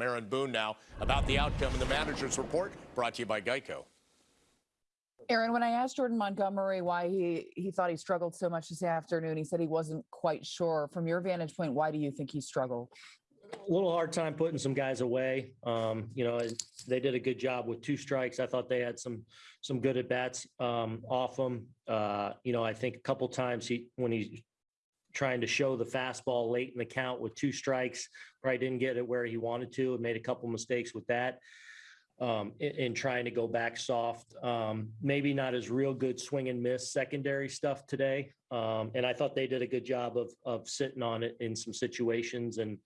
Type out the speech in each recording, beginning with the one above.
Aaron Boone now about the outcome in the manager's report brought to you by Geico. Aaron, when I asked Jordan Montgomery why he he thought he struggled so much this afternoon, he said he wasn't quite sure. From your vantage point, why do you think he struggled? a little hard time putting some guys away. Um, you know, they did a good job with two strikes. I thought they had some some good at bats um, off them. Uh, you know, I think a couple times he when he's trying to show the fastball late in the count with two strikes, probably didn't get it where he wanted to, and made a couple mistakes with that. Um, in, in trying to go back soft, um, maybe not as real good swing and miss secondary stuff today. Um, and I thought they did a good job of of sitting on it in some situations and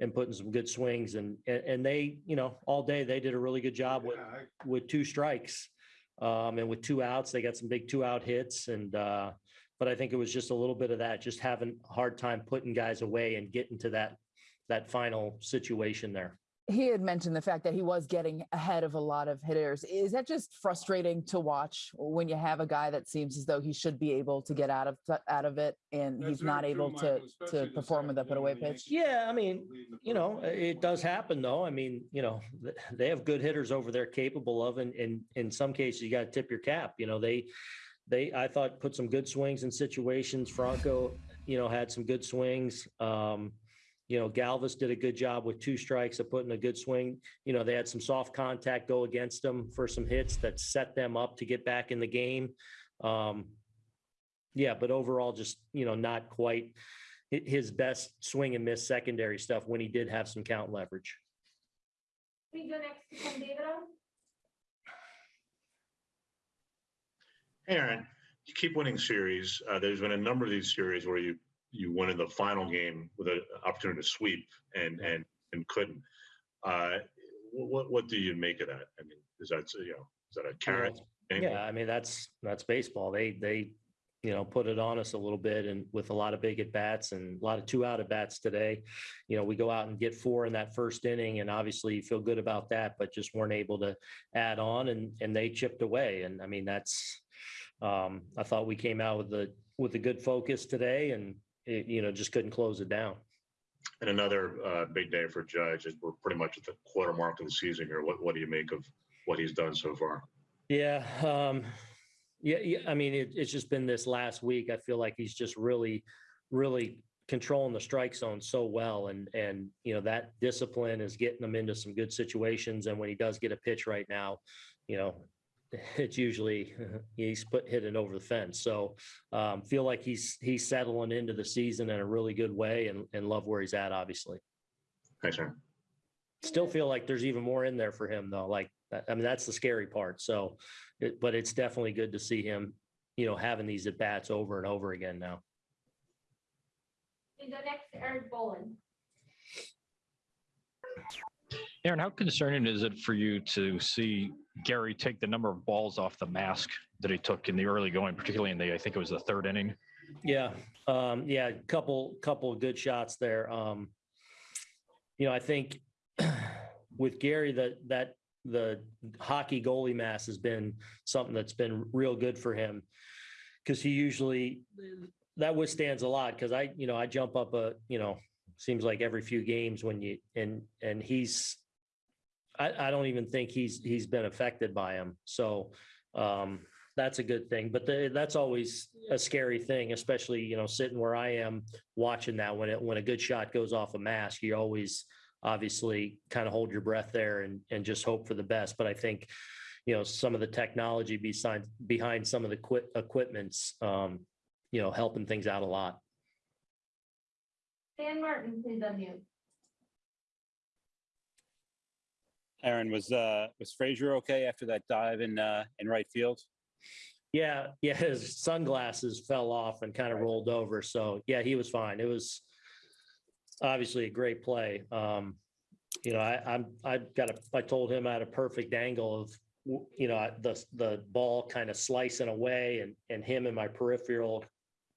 and putting some good swings and, and, and they, you know, all day they did a really good job with, with two strikes. Um, and with two outs, they got some big two out hits and, uh, but I think it was just a little bit of that, just having a hard time putting guys away and getting to that, that final situation there he had mentioned the fact that he was getting ahead of a lot of hitters. Is that just frustrating to watch when you have a guy that seems as though he should be able to get out of out of it and That's he's not very true, able Michael, to to perform with a second put away pitch? Yeah, I mean, lead in the you know, it does happen though. I mean, you know, they have good hitters over there capable of, and in, in some cases you got to tip your cap. You know, they, they, I thought put some good swings in situations. Franco, you know, had some good swings. Um, you know, Galvis did a good job with two strikes of putting a good swing. You know, they had some soft contact go against them for some hits that set them up to get back in the game. Um, yeah, but overall, just, you know, not quite his best swing and miss secondary stuff when he did have some count leverage. We go next to Ken Aaron, you keep winning series. Uh, there's been a number of these series where you you won in the final game with an opportunity to sweep and and and couldn't. Uh, what what do you make of that? I mean, is that you know is that a carrot? thing? Yeah, I mean, that's, that's baseball. They, they, you know, put it on us a little bit and with a lot of big at bats and a lot of two out at bats today. You know, we go out and get four in that first inning and obviously you feel good about that, but just weren't able to add on and, and they chipped away. And I mean, that's, um, I thought we came out with the, with a good focus today and it, you know, just couldn't close it down. And another uh, big day for Judge. Is we're pretty much at the quarter mark of the season here. What what do you make of what he's done so far? Yeah, um, yeah, yeah. I mean, it, it's just been this last week. I feel like he's just really, really controlling the strike zone so well, and and you know that discipline is getting him into some good situations. And when he does get a pitch right now, you know, it's usually he's put hitting over the fence. So um, feel like he's he's settling into the season in a really good way, and and love where he's at. Obviously, Thanks, Aaron. still feel like there's even more in there for him though. Like I mean, that's the scary part. So, it, but it's definitely good to see him, you know, having these at bats over and over again now. We go next to Erik Boland. Aaron, how concerning is it for you to see Gary take the number of balls off the mask that he took in the early going, particularly in the, I think it was the third inning? Yeah, um, yeah, couple couple of good shots there. Um, you know, I think with Gary that that the hockey goalie mass has been something that's been real good for him because he usually that withstands a lot because I you know I jump up a you know seems like every few games when you and and he's I, I don't even think he's he's been affected by him. So um that's a good thing but the, that's always a scary thing especially you know sitting where i am watching that when it when a good shot goes off a mask you always obviously kind of hold your breath there and and just hope for the best. But i think you know some of the technology behind behind some of the quit equipments um you know helping things out a lot. Dan Martin, please unmute. Aaron, was uh was Frazier okay after that dive in uh in right field? Yeah, yeah, his sunglasses fell off and kind of rolled over. So yeah, he was fine. It was obviously a great play. Um, you know, I, I'm, I've got a, I told him I had a perfect angle of, you know, the, the ball kind of slicing away and, and him and my peripheral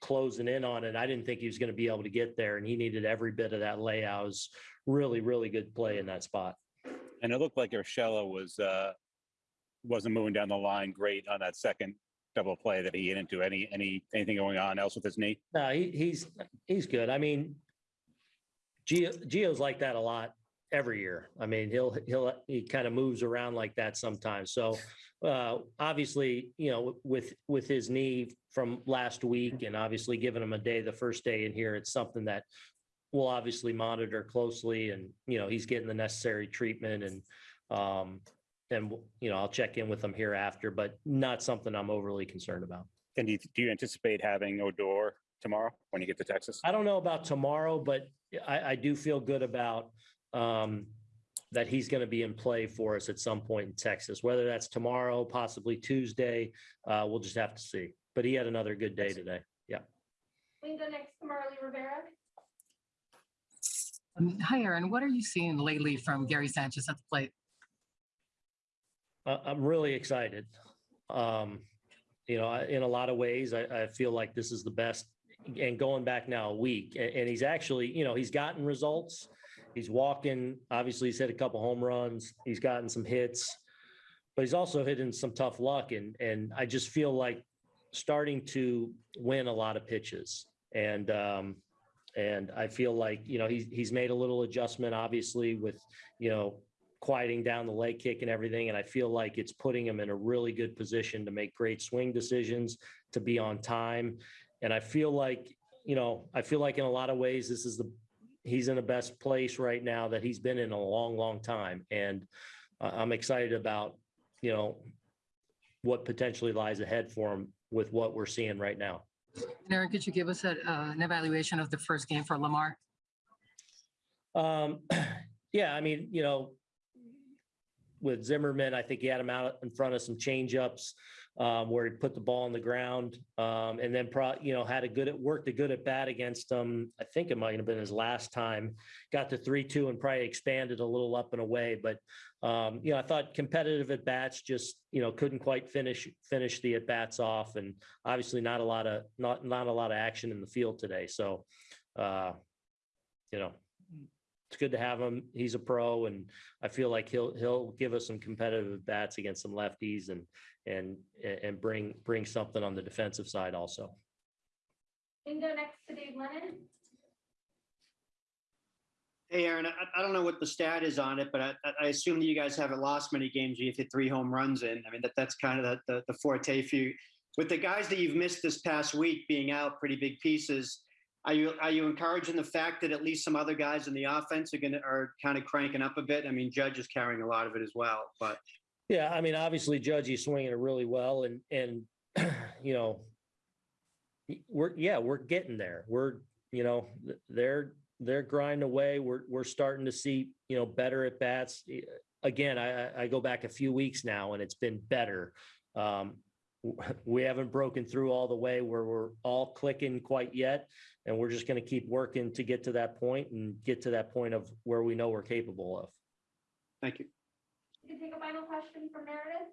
closing in on it. I didn't think he was going to be able to get there and he needed every bit of that layout. It was really, really good play in that spot. And it looked like Urshela was uh wasn't moving down the line great on that second double play that he hit into. Any any anything going on else with his knee? No, he, he's, he's good. I mean, Gio, Gio's like that a lot. every year. I mean, he'll, he'll, he kind of moves around like that sometimes. So uh, obviously, you know, with, with his knee from last week and obviously giving him a day, the first day in here, it's something that we'll obviously monitor closely and, you know, he's getting the necessary treatment and, um, and, you know, I'll check in with him here after, but not something I'm overly concerned about. And do you, do you anticipate having Odor tomorrow when you get to Texas? I don't know about tomorrow, but I, I do feel good about um, that he's going to be in play for us at some point in Texas, whether that's tomorrow, possibly Tuesday. Uh, we'll just have to see. But he had another good day today. We can go next to Marly Rivera. Um, Hi, Aaron. What are you seeing lately from Gary Sanchez at the plate? I- I'm really excited. Um, you know, in a lot of ways, I, I feel like this is the best. And going back now a week, and, he's actually, you know, he's gotten results. He's walking. Obviously, he's hit a couple home runs. He's gotten some hits, but he's also hitting some tough luck. And and I just feel like starting to win a lot of pitches. And um, and I feel like you know he's he's made a little adjustment, obviously, with you know quieting down the leg kick and everything. And I feel like it's putting him in a really good position to make great swing decisions, to be on time. And I feel like, you know, I feel like in a lot of ways, this is the, he's in the best place right now that he's been in a long, long time. And I'm excited about, you know, what potentially lies ahead for him with what we're seeing right now. Aaron, could you give us a, uh, an evaluation of the first game for Lamar? Um, yeah, I mean, you know, with Zimmermann, I think he had him out in front of some changeups um, where he put the ball on the ground, um, and then pro, you know, had a good, at worked a good at bat against him. I think it might have been his last time. Got to three two and probably expanded a little up and away, but um, you know, I thought competitive at bats just you know couldn't quite finish finish the at bats off, and obviously not a lot of not not a lot of action in the field today. So, uh, you know, it's good to have him. He's a pro, and I feel like he'll he'll give us some competitive bats against some lefties, and and and bring bring something on the defensive side also. We can go next to Dave Lennon. Hey, Aaron, I, I don't know what the stat is on it, but I, I assume that you guys haven't lost many games. You've hit three home runs in. I mean, that, that's kind of the, the, the forte for you. With the guys that you've missed this past week being out pretty big pieces, are you are you encouraging the fact that at least some other guys in the offense are gonna are kind of cranking up a bit? I mean, Judge is carrying a lot of it as well, but Yeah, I mean, obviously, Judge, he's swinging it really well, and and you know, we're yeah, we're getting there. We're you know, th- they're they're grinding away. We're we're starting to see you know better at bats. Again, I I- go back a few weeks now, and it's been better. Um, we haven't broken through all the way where we're all clicking quite yet, and we're just going to keep working to get to that point and get to that point of where we know we're capable of. thank you. You can take a final question from Meredith.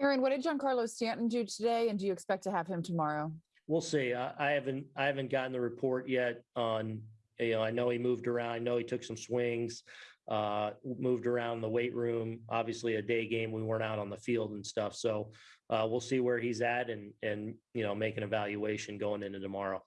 Aaron, what did Giancarlo Stanton do today? And do you expect to have him tomorrow? We'll see. I, I haven't, I haven't gotten the report yet on, you know, I know he moved around. I know he took some swings, uh, moved around the weight room. Obviously a day game, we weren't out on the field and stuff. So, uh, we'll see where he's at and, and, you know, make an evaluation going into tomorrow.